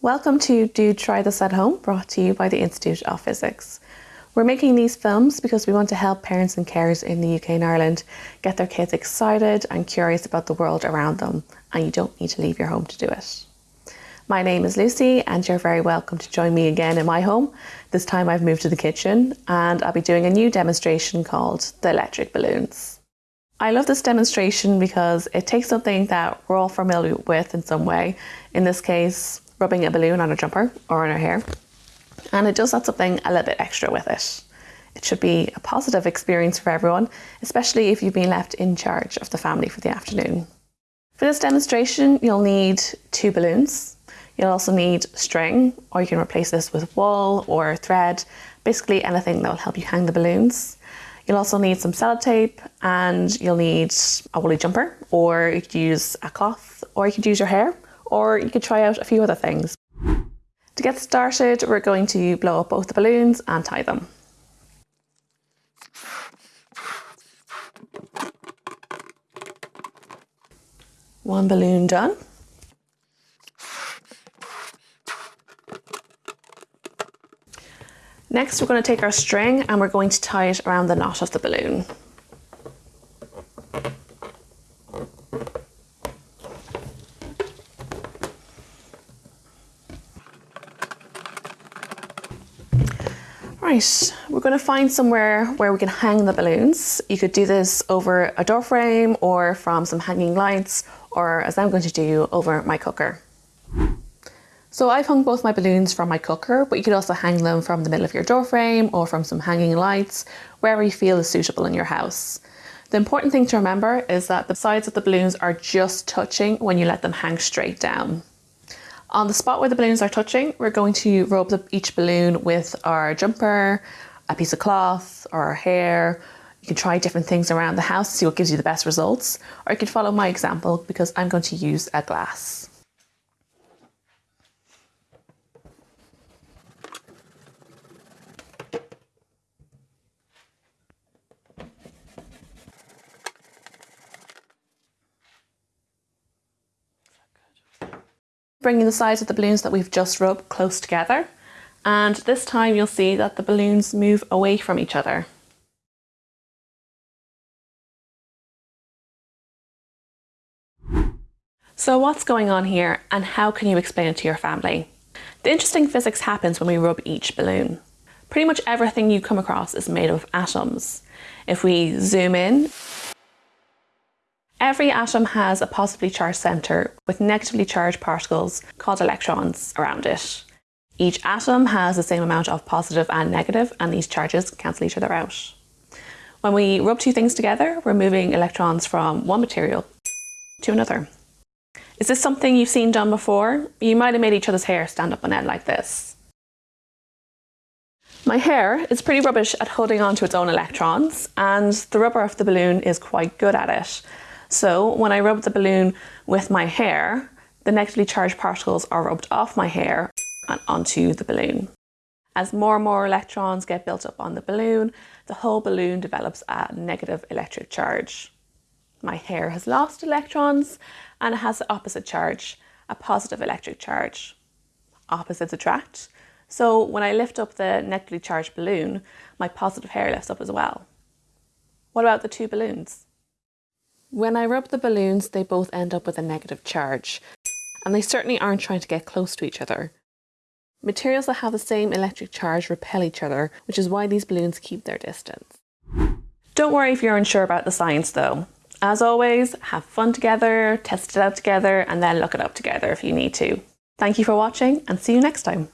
Welcome to Do Try This at Home, brought to you by the Institute of Physics. We're making these films because we want to help parents and carers in the UK and Ireland get their kids excited and curious about the world around them, and you don't need to leave your home to do it. My name is Lucy, and you're very welcome to join me again in my home. This time I've moved to the kitchen, and I'll be doing a new demonstration called the electric balloons. I love this demonstration because it takes something that we're all familiar with in some way, in this case, rubbing a balloon on a jumper or on our hair, and it does add something a little bit extra with it. It should be a positive experience for everyone, especially if you've been left in charge of the family for the afternoon. For this demonstration, you'll need two balloons. You'll also need string, or you can replace this with wool or thread, basically anything that will help you hang the balloons. You'll also need some sellotape and you'll need a woolly jumper, or you could use a cloth, or you could use your hair, or you could try out a few other things. To get started, we're going to blow up both the balloons and tie them. One balloon done. Next, we're going to take our string and we're going to tie it around the knot of the balloon. Right, we're going to find somewhere where we can hang the balloons. You could do this over a door frame or from some hanging lights or as I'm going to do over my cooker. So I've hung both my balloons from my cooker, but you could also hang them from the middle of your door frame or from some hanging lights, wherever you feel is suitable in your house. The important thing to remember is that the sides of the balloons are just touching when you let them hang straight down. On the spot where the balloons are touching, we're going to rub the, each balloon with our jumper, a piece of cloth or our hair. You can try different things around the house, to see what gives you the best results, or you can follow my example because I'm going to use a glass. Bringing the sides of the balloons that we've just rubbed close together. And this time you'll see that the balloons move away from each other. So what's going on here and how can you explain it to your family? The interesting physics happens when we rub each balloon. Pretty much everything you come across is made of atoms. If we zoom in, Every atom has a positively charged centre with negatively charged particles called electrons around it. Each atom has the same amount of positive and negative and these charges cancel each other out. When we rub two things together, we're moving electrons from one material to another. Is this something you've seen done before? You might have made each other's hair stand up on end like this. My hair is pretty rubbish at holding on to its own electrons and the rubber of the balloon is quite good at it. So when I rub the balloon with my hair, the negatively charged particles are rubbed off my hair and onto the balloon. As more and more electrons get built up on the balloon, the whole balloon develops a negative electric charge. My hair has lost electrons and it has the opposite charge, a positive electric charge. Opposites attract. So when I lift up the negatively charged balloon, my positive hair lifts up as well. What about the two balloons? When I rub the balloons, they both end up with a negative charge, and they certainly aren't trying to get close to each other. Materials that have the same electric charge repel each other, which is why these balloons keep their distance. Don't worry if you're unsure about the science though. As always, have fun together, test it out together, and then look it up together if you need to. Thank you for watching and see you next time.